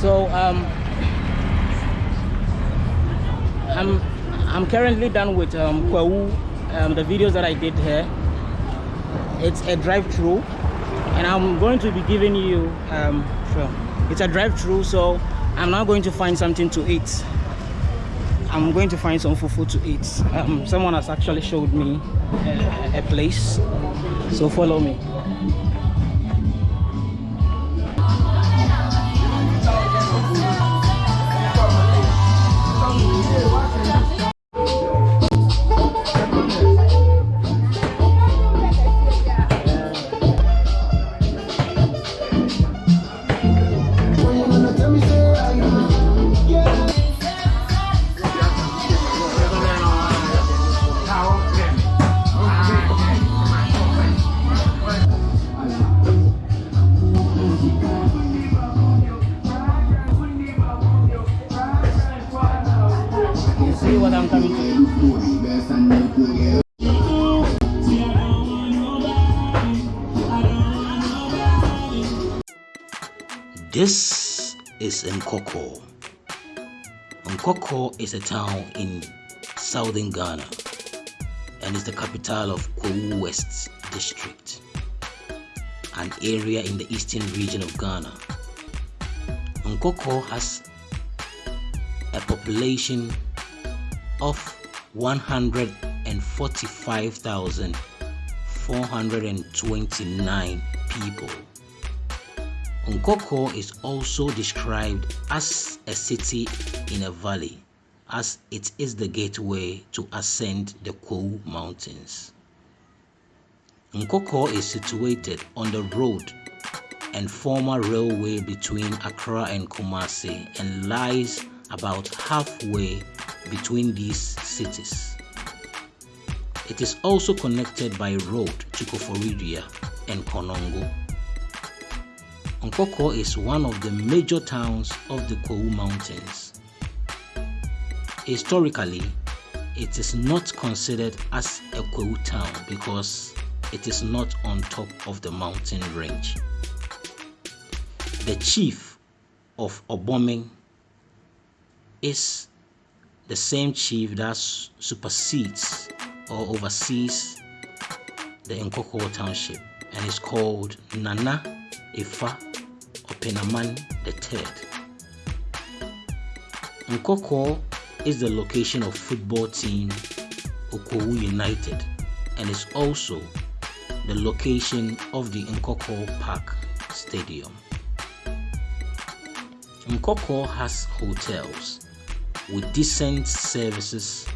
So um, I'm I'm currently done with um, Kwawu, um, the videos that I did here. It's a drive-through, and I'm going to be giving you um. It's a drive-through, so I'm now going to find something to eat. I'm going to find some fufu to eat. Um, someone has actually showed me a, a place, so follow me. This is Nkawkaw. Nkawkaw is a town in southern Ghana and is the capital of Kwahu West District, an area in the eastern region of Ghana. Nkawkaw has a population of 145,429 people. Nkawkaw is also described as a city in a valley, as it is the gateway to ascend the Kwahu Mountains. Nkawkaw is situated on the road and former railway between Accra and Kumasi and lies about halfway between these cities. It is also connected by road to Koforidua and Konongo. Nkawkaw is one of the major towns of the Kwahu Mountains. Historically, it is not considered as a Kwahu town because it is not on top of the mountain range. The chief of Obomeng is the same chief that supersedes or oversees the Nkawkaw township and is called Nana Ifa Openaman III. Nkawkaw is the location of football team Okwawu United and is also the location of the Nkawkaw Park Stadium. Nkawkaw has hotels with decent services,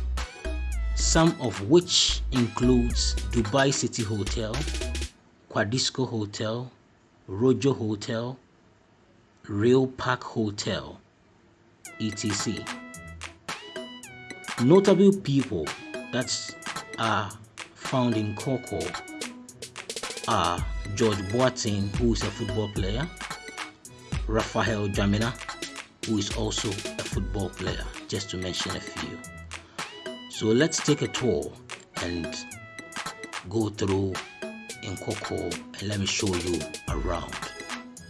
some of which includes Dubai City Hotel, Quadisco Hotel, Rojo Hotel, Real Park Hotel, etc. Notable people that are found in Coco are George Boateng, who is a football player, Raphael Dwamena, who is also a football player, just to mention a few. So let's take a tour and go through in Coco and let me show you around.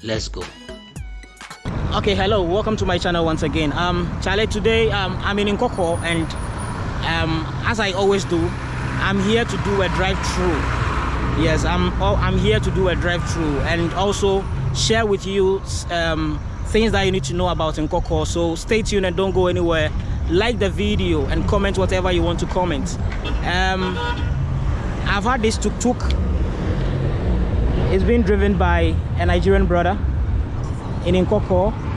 Let's go. Okay, hello, welcome to my channel once again. Um, Charlie, today um, I'm in Nkawkaw and um, as I always do, I'm here to do a drive-through. Yes, I'm oh, I'm here to do a drive-through and also share with you um, things that you need to know about Nkawkaw. So stay tuned and don't go anywhere. Like the video and comment whatever you want to comment. Um, I've had this tuk-tuk. It's been driven by a Nigerian brother in Nkawkaw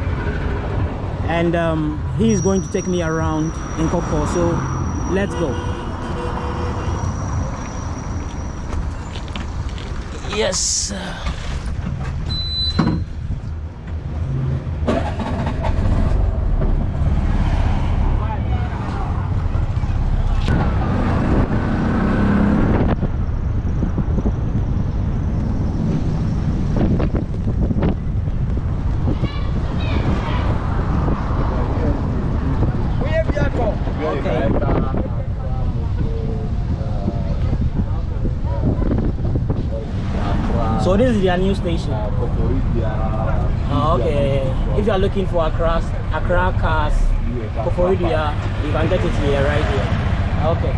and um, he is going to take me around Nkawkaw. So let's go. Yes. So this is their new station. Oh, okay. If you are looking for Accra, Accra cars, Koforidua, you can get it here, right here. Okay.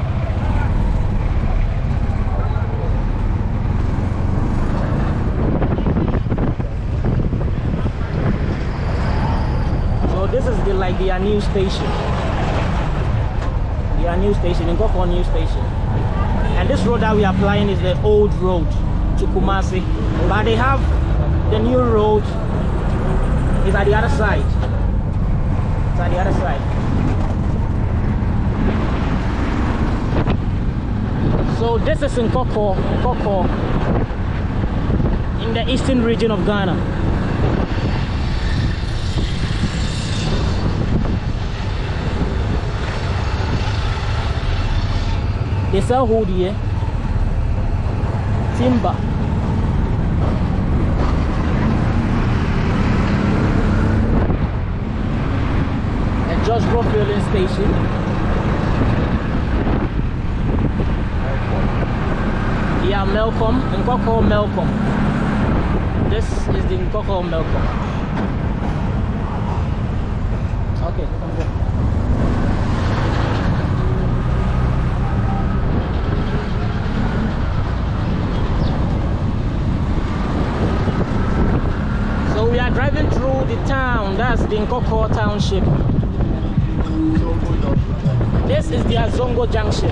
So this is the like their new station. Their new station, in Nkawkaw new station. And this road that we are applying is the old road to Kumasi. But they have the new road is at the other side. It's at the other side. So this is in Koko, Koko, in the eastern region of Ghana. They sell wood here, eh? Timber. And Just Bro filling station. Yeah, Melcom, Nkawkaw Melcom. This is the Nkawkaw Melcom. Okay, come go. So we are driving through the town. That's the Nkawkaw Township. This is the Zongo Junction.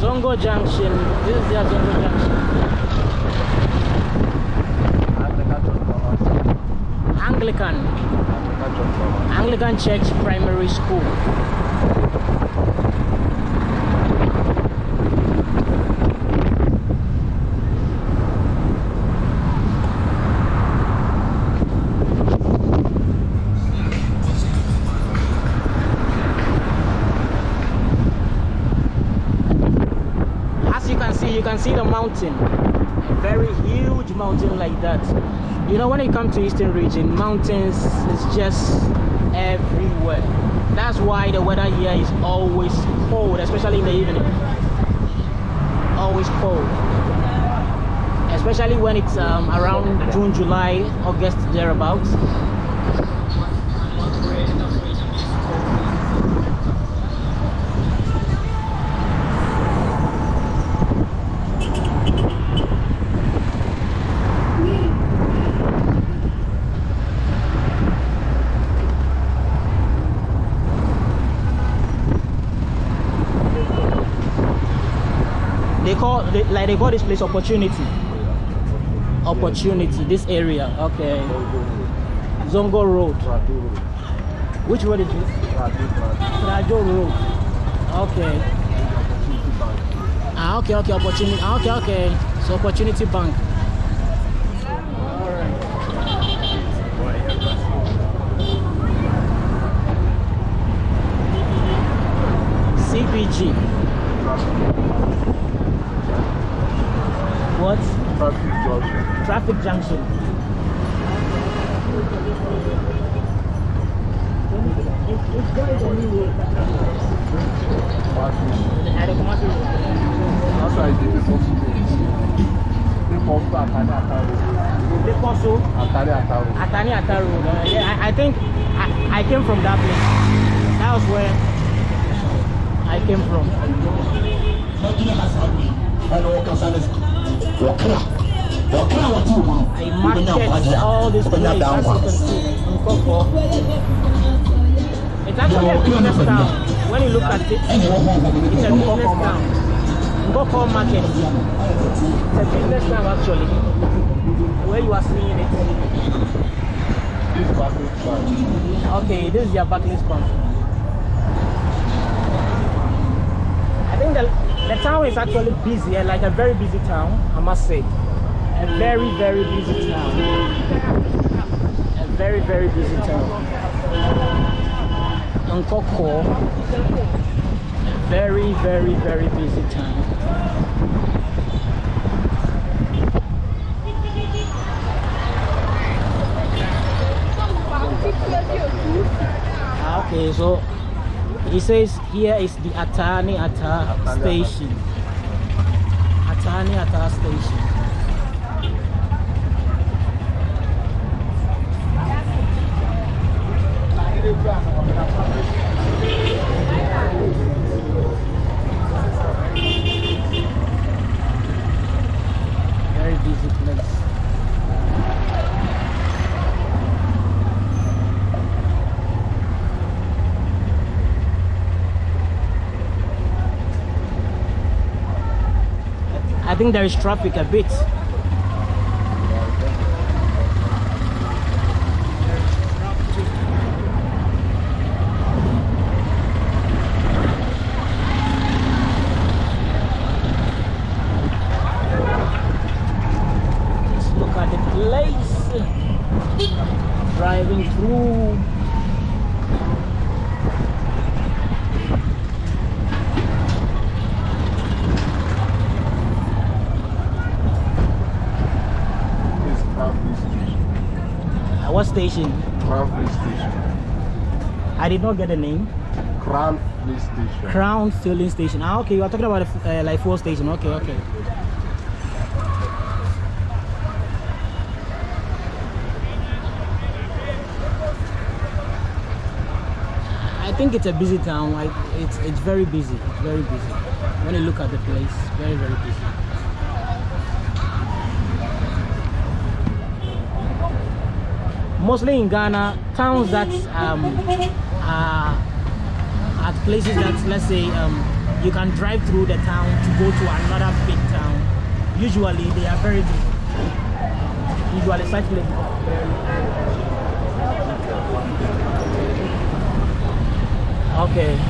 Zongo Junction. This is the Zongo Junction. Anglican. Anglican Church Primary School. Mountain. A very huge mountain like that. You know, when it comes to Eastern region, mountains is just everywhere. That's why the weather here is always cold, especially in the evening. Always cold. Especially when it's um, around June, July, August, thereabouts. They call they, like they call this place opportunity. Opportunity. This area. Okay. Zongo Road. Which road is this? Rajo Road. Okay. Ah, okay, okay, opportunity. Ah, okay, okay. So opportunity bank. CBG. What? Traffic junction. traffic junction. that's Lekoso, Atani Ataru. Uh, yeah, I, I think I, I came from that place. That was where I came from. I market all this place as you can see in Koko. It's actually a business town. When you look at it, it's a business town. Koko market. It's a business town actually. Where you are seeing it. Okay, this is your Barclays Bank. I think the, the town is actually busy, eh, like a very busy town, I must say. A very, very busy town. A very, very busy town. Nkawkaw, very, very, very busy town. Ah, Okay, so he says here is the Atani Ata station. Atani Ata station. Very busy place. Think there is traffic a bit. Let's look at the place. Driving through. It's Crafty Station. Uh, what station? Crafty Station. I did not get the name. Crafty Station. Crown filling station. Ah, okay. You are talking about a uh, like fuel station. Okay, okay. I think it's a busy town. Like it's it's very busy. It's very busy. When you look at the place, very very busy. Mostly in Ghana, towns that um, are at places that let's say um, you can drive through the town to go to another big town. Usually they are very usually very okay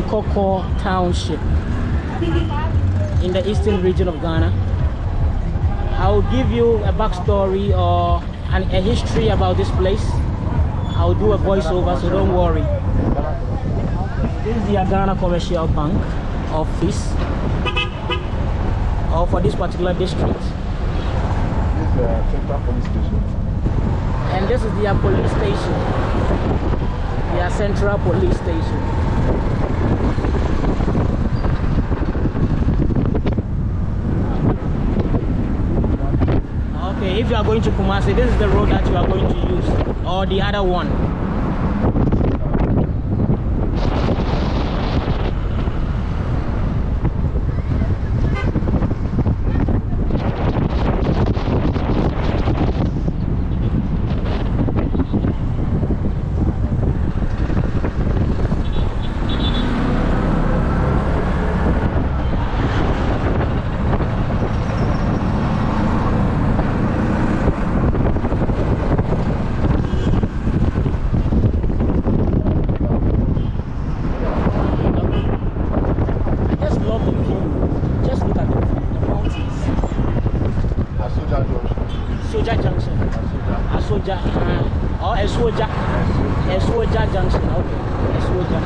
driving through township in the eastern region of Ghana. I'll give you a backstory or an, a history about this place. I'll do a voiceover, so don't worry. This is the Ghana Commercial Bank office or for this particular district. This is the Central Police Station. And this is their police station. Their central police station. Okay, if you are going to Kumasi, this is the road that you are going to use, or the other one. I just love the view. Just look at the view, the mountains. Asoja Junction. Soja Junction. Asoja. A Soja, uh, or a Soja. A Soja Junction. Okay. A Soja.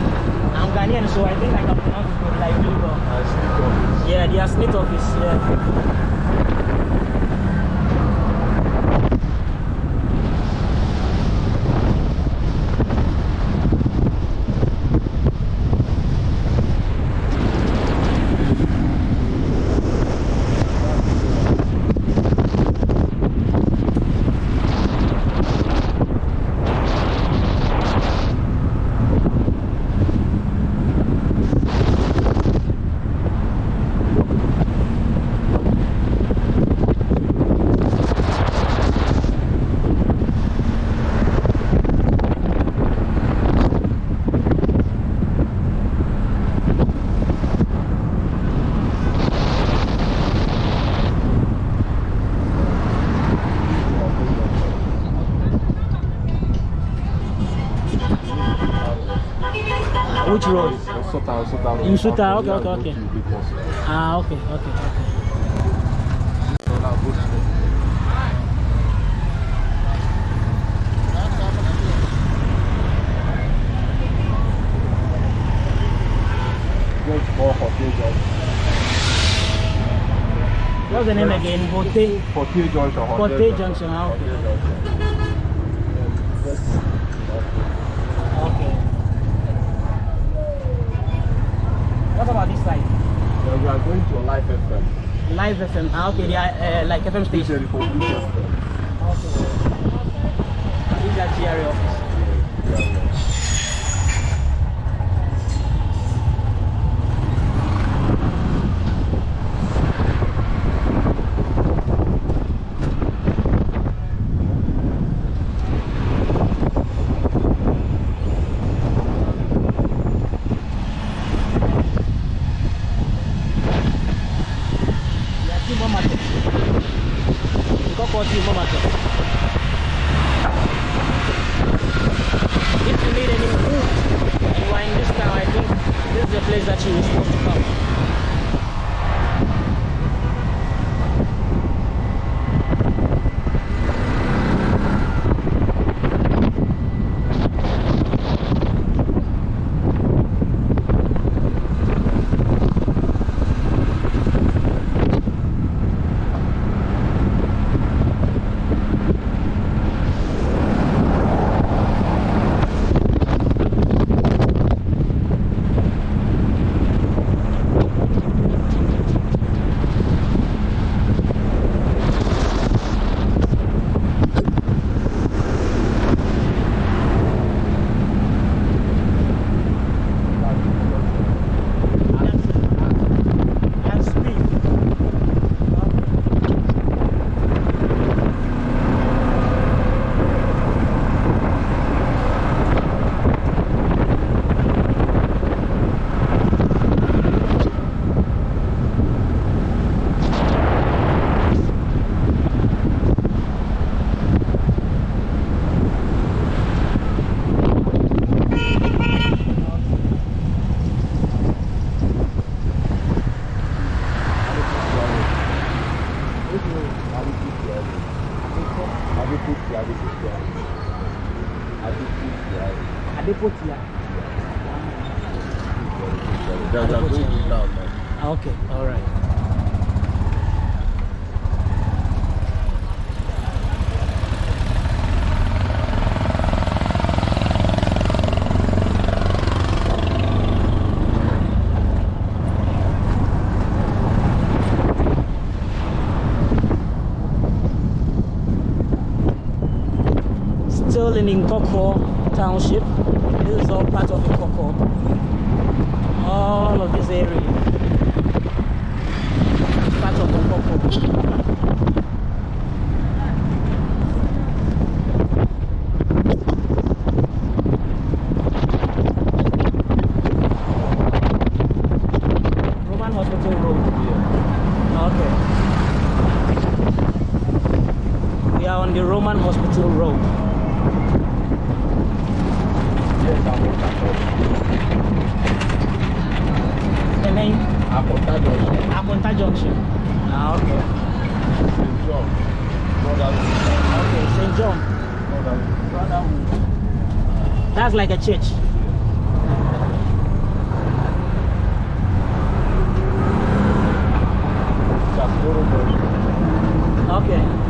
I'm Ghanaian, so I think I can pronounce it like you. but- I sneak office. Yeah, the Smith office. Yeah. Which road? Sota, Sota. In Sota, okay, okay, okay. go to Lagos. Ah, okay, okay, okay. So now go straight. Go for Hotel Junction. What's the name again? Hote. Fortier Junction. Forte Junction. ah, Okay. What about this side? Then we are going to Life FM. Live FM. Ah, okay. They are uh, like FM station. Usually for Police FM. Okay. This is a Ah, Okay, all right. Still in Township. This is all part of Nkawkaw. All of this area. is Part of Nkawkaw. Roman Hospital Road. Okay. We are on the Roman Hospital Road. The name Apunta Junction. Ah, okay. Okay, St. John. That's like a church. Okay.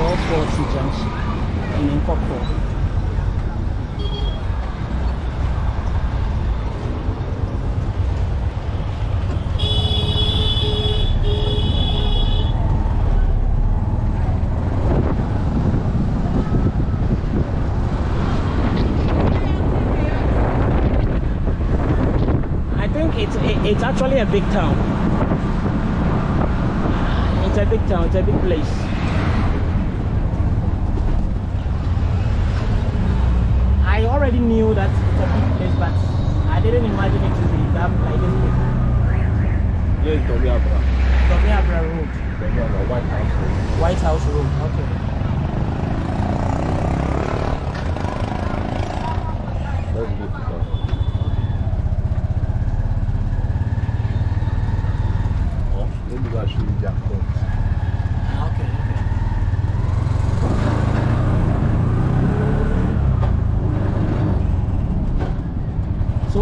440 junction in it's it's actually a big town. It's a big town. It's a big place. Already knew that it's a big place, but I didn't imagine it to be that like this big. Here is Tommy Abra. Tomiabra Road, Tommy Abra, White House. Road. White House Road. Okay. Let's go to that. Oh, let me go and show you their front. Okay. Okay.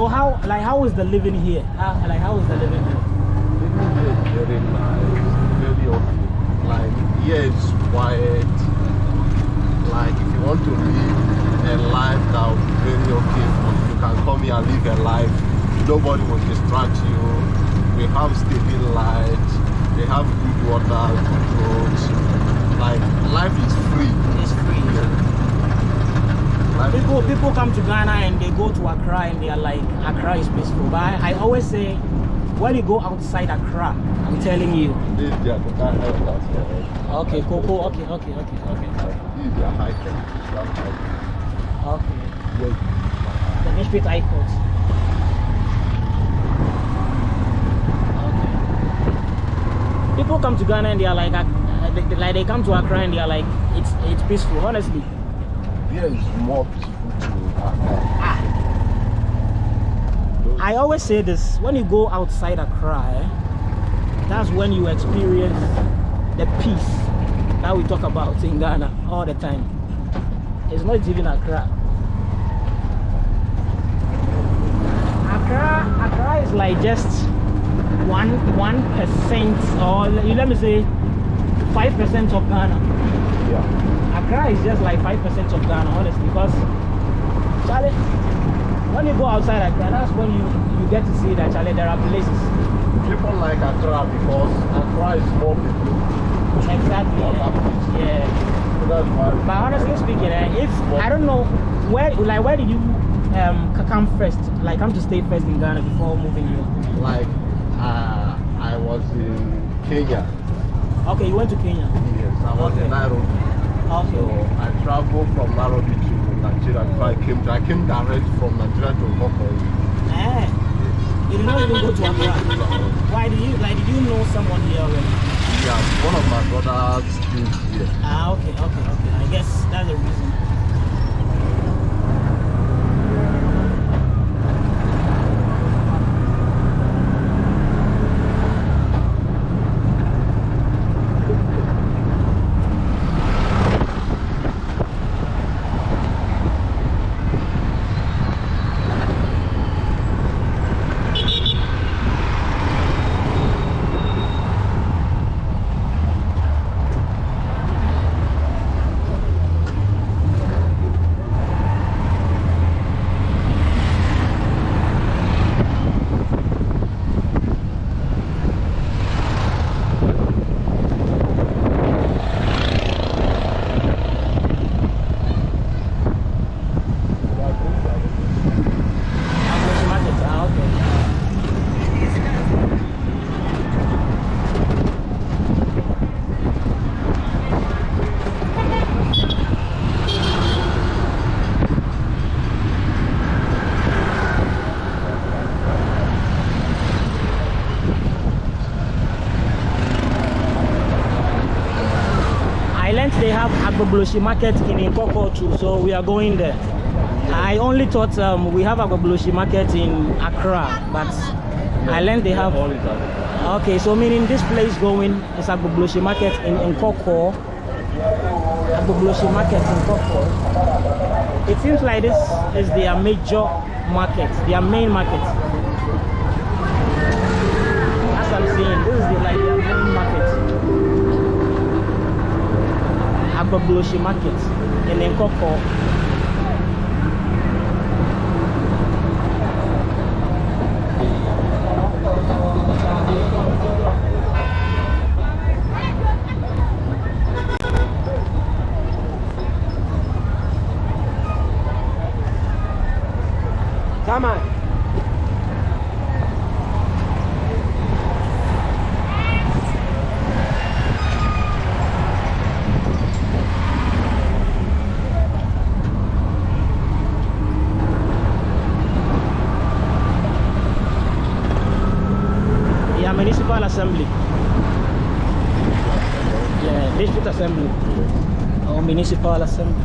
So how like how is the living here? How, like how is the living here? Living here is very nice, very okay. Like here it's quiet. Like if you want to live a life that will be very okay you, you can come here and live a life. Nobody will distract you. We have stable light. They have good water, good roads. Like life is free. It's free. Life is People people come to Ghana and they go to Accra and they are like Accra is peaceful. But I, I always say when you go outside Accra, I'm telling you. This is their total health that's for Okay, Coco. Okay, okay, okay, okay, This is their high tech. That's high okay. Yes. The Nishpit High Court. Okay. People come to Ghana and they are like, uh, they- like they come to Accra and they are like, it's it's peaceful. Honestly, Here is more peaceful to Accra. ah, I always say this: when you go outside Accra, eh, that's when you experience the peace that we talk about in Ghana all the time. It's not even Accra. Accra, Accra is like just one one percent, or let me say five percent of Ghana. Yeah. Accra is just like five percent of Ghana, honestly, because Charlie, when you go outside Accra, that's when you you get to see that Charlie there are places. People like Accra because Accra is more people. Exactly. Yeah. yeah. So that's why. But honestly speaking, eh, if I don't know where, like, where did you um come first? Like, come to stay first in Ghana before moving here? Like, uh, I was in Kenya. Okay, you went to Kenya. Yes, I was Okay. in Nairobi. So I traveled from Nairobi to Nigeria before I came. I came direct from Nigeria to Nkawkaw. Eh, you did not even go to Accra. Why did you like? Did you know someone here already? Yeah, one of my brothers lives here. Ah, okay, okay, okay. I guess that's the reason. Agbogbloshie market in Nkawkaw too, so we are going there. I only thought um, we have Agbogbloshie market in Accra, but I learned they have. Okay, so meaning this place going is Agbogbloshie market in Nkawkaw. Agbogbloshie market in Nkawkaw. It seems like this is their major market, their main market. As I'm seeing, this is the, like Agbogbloshie market in Nkawkaw. todas las semanas.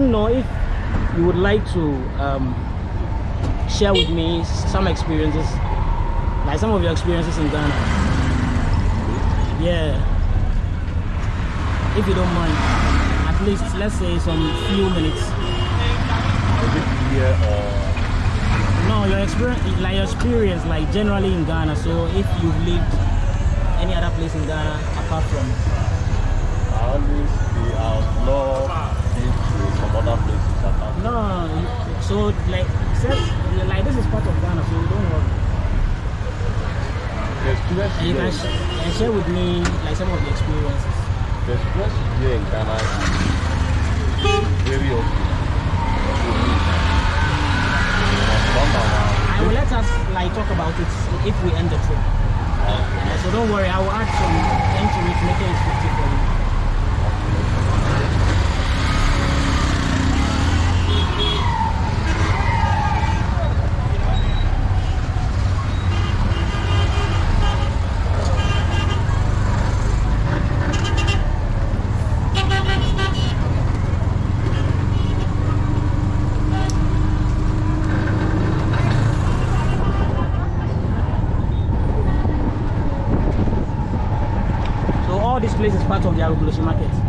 Don't know if you would like to um, share with me some experiences, like some of your experiences in Ghana. Yeah. If you don't mind, at least let's say some few minutes. Here or No, your experience, like your experience, like generally in Ghana. So if you've lived any other place in Ghana apart from, I always be outlaw been to some other places apart. no, so like, like this is part of Ghana, so don't worry. The experience And you can sh- and share with me like some of the experiences. the experience here in Ghana is very okay. I will let us like talk about it if we end the trip. Yeah, so don't worry, I will add some into it, making it 50 for you. So all this place is part of the Agbogbloshie market.